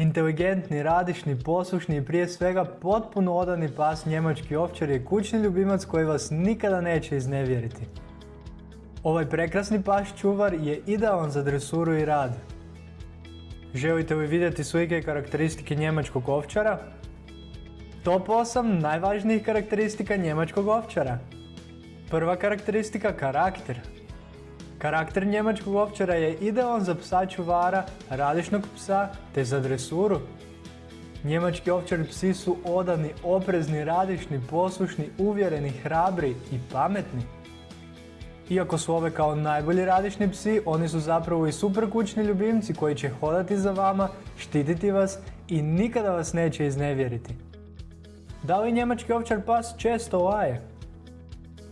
Inteligentni, radišni, poslušni i prije svega potpuno odani pas njemački ovčar je kućni ljubimac koji vas nikada neće iznevjeriti. Ovaj prekrasni pas čuvar je idealan za dresuru i rad. Želite li vidjeti slike i karakteristike njemačkog ovčara? Top 8 najvažnijih karakteristika njemačkog ovčara. Prva karakteristika karakter. Karakter njemačkog ovčara je idealan za psa čuvara, radišnog psa te za dresuru. Njemački ovčari psi su odani, oprezni, radišni, poslušni, uvjereni, hrabri i pametni. Iako su ove kao najbolji radišni psi, oni su zapravo i super kućni ljubimci koji će hodati za vama, štititi vas i nikada vas neće iznevjeriti. Da li njemački ovčar pas često laje?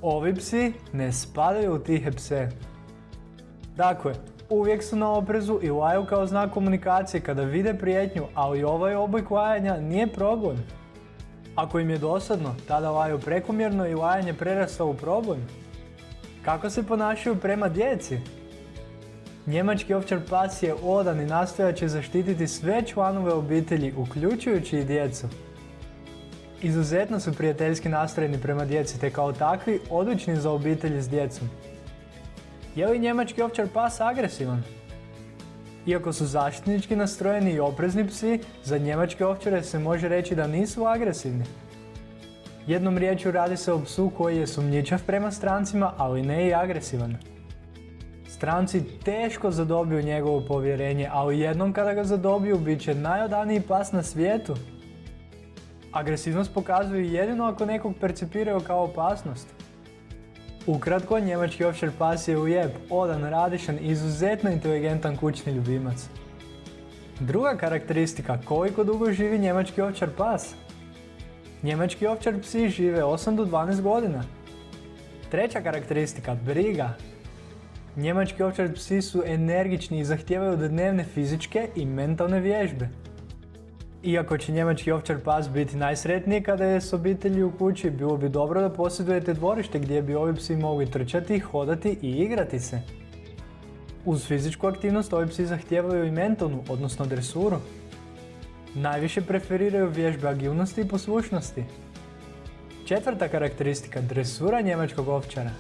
Ovi psi ne spadaju u tihe pse. Dakle, uvijek su na oprezu i laju kao znak komunikacije kada vide prijetnju, ali ovaj oblik lajanja nije problem. Ako im je dosadno, tada laju prekomjerno i lajanje prerasta u problem. Kako se ponašaju prema djeci? Njemački ovčar pas je odan i nastoja će zaštititi sve članove obitelji, uključujući i djecu. Izuzetno su prijateljski nastrojeni prema djeci te kao takvi odlični za obitelji s djecom. Je li njemački ovčar pas agresivan? Iako su zaštitnički nastrojeni i oprezni psi, za njemačke ovčare se može reći da nisu agresivni. Jednom riječju radi se o psu koji je sumnjičav prema strancima, ali ne i agresivan. Stranci teško zadobiju njegovo povjerenje, ali jednom kada ga zadobiju bit će najodaniji pas na svijetu. Agresivnost pokazuju jedino ako nekog percipiraju kao opasnost. Ukratko, njemački ovčar pas je ujeb, odan, radišan izuzetno inteligentan kućni ljubimac. Druga karakteristika, koliko dugo živi njemački ovčar pas? Njemački ovčar psi žive 8 do 12 godina. Treća karakteristika, briga. Njemački ovčar psi su energični i zahtijevaju dnevne fizičke i mentalne vježbe. Iako će njemački ovčar pas biti najsretniji kada je s obitelji u kući, bilo bi dobro da posjedujete dvorište gdje bi ovi psi mogli trčati, hodati i igrati se. Uz fizičku aktivnost ovi psi zahtijevaju i mentalnu, odnosno dresuru. Najviše preferiraju vježbe agilnosti i poslušnosti. Četvrta karakteristika, dresura njemačkog ovčara.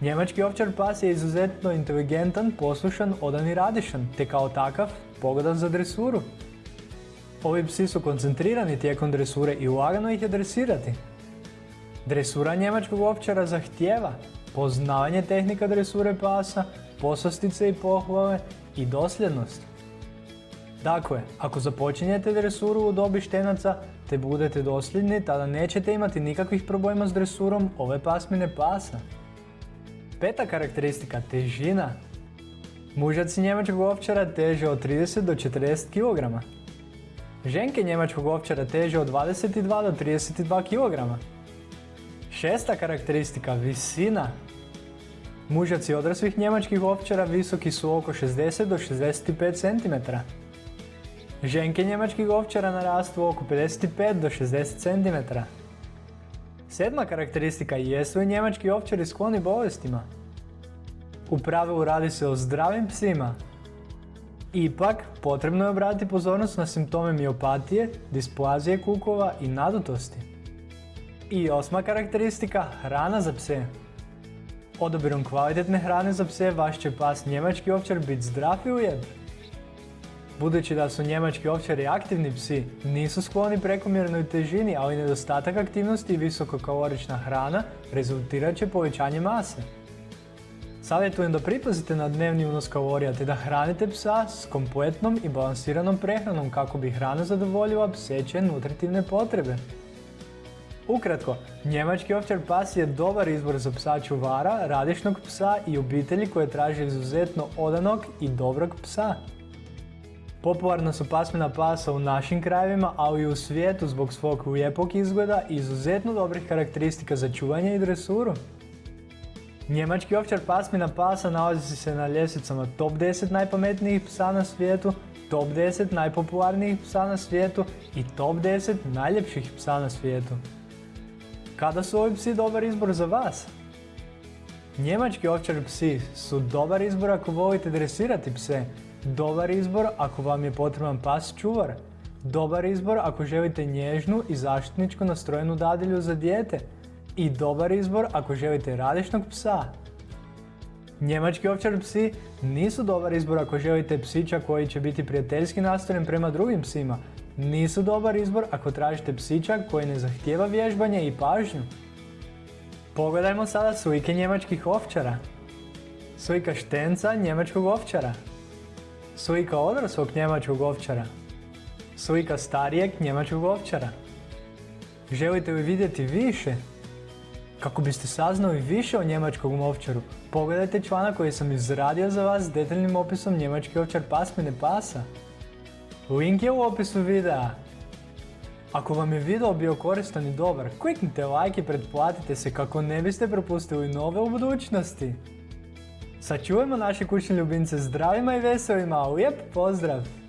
Njemački ovčar pas je izuzetno inteligentan, poslušan, odan i radišan, te kao takav pogodan za dresuru. Ovi psi su koncentrirani tijekom dresure i lagano ih je dresirati. Dresura njemačkog ovčara zahtjeva poznavanje tehnika dresure pasa, poslastice i pohvale i dosljednost. Dakle, ako započinjete dresuru u dobi štenaca te budete dosljedni, tada nećete imati nikakvih problema s dresurom ove pasmine pasa. Peta karakteristika, težina. Mužaci njemačkog ovčara teže od 30 do 40 kg. Ženke njemačkog ovčara teže od 22 do 32 kg. Šesta karakteristika, visina. Mužaci odraslih njemačkih ovčara visoki su oko 60 do 65 cm. Ženke njemačkih ovčara narastu oko 55 do 60 cm. Sedma karakteristika, jesu li njemački ovčari skloni bolestima? U pravilu radi se o zdravim psima, Ipak, potrebno je obratiti pozornost na simptome miopatije, displazije kukova i nadutosti. I osma karakteristika, hrana za pse. Odabirom kvalitetne hrane za pse vaš će pas njemački ovčar biti zdrav i ujeb. Budući da su njemački ovčari aktivni psi, nisu skloni prekomjernoj težini, ali nedostatak aktivnosti i visokokalorična hrana rezultirat će povećanje mase. Savjetujem da pripazite na dnevni unos kalorija te da hranite psa s kompletnom i balansiranom prehranom kako bi hrana zadovoljila pseće nutritivne potrebe. Ukratko, njemački ovčar pas je dobar izbor za psa čuvara, radišnog psa i obitelji koje traže izuzetno odanog i dobrog psa. Popularna su pasmina pasa u našim krajevima, ali i u svijetu zbog svog lijepog izgleda i izuzetno dobrih karakteristika za čuvanje i dresuru. Njemački ovčar pasmina pasa nalazi se na ljestvicama top 10 najpametnijih psa na svijetu, top 10 najpopularnijih psa na svijetu i top 10 najljepših psa na svijetu. Kada su ovi psi dobar izbor za vas? Njemački ovčar psi su dobar izbor ako volite dresirati pse, Dobar izbor ako vam je potreban pas čuvar. Dobar izbor ako želite nježnu i zaštitničko nastrojenu dadilju za dijete. I dobar izbor ako želite radišnog psa. Njemački ovčar psi nisu dobar izbor ako želite psića koji će biti prijateljski nastrojen prema drugim psima. Nisu dobar izbor ako tražite psića koji ne zahtijeva vježbanje i pažnju. Pogledajmo sada slike njemačkih ovčara. Slika štenca njemačkog ovčara. Slika odraslog njemačkog ovčara. Slika starijeg njemačkog ovčara. Želite li vidjeti više? Kako biste saznali više o njemačkom ovčaru, pogledajte članak koji sam izradio za vas s detaljnim opisom njemački ovčar pasmine pasa. Link je u opisu videa. Ako vam je video bio koristan i dobar, kliknite like i pretplatite se kako ne biste propustili nove u budućnosti. Sačuvajmo naše kućne ljubimce zdravima i veselima, lijep pozdrav!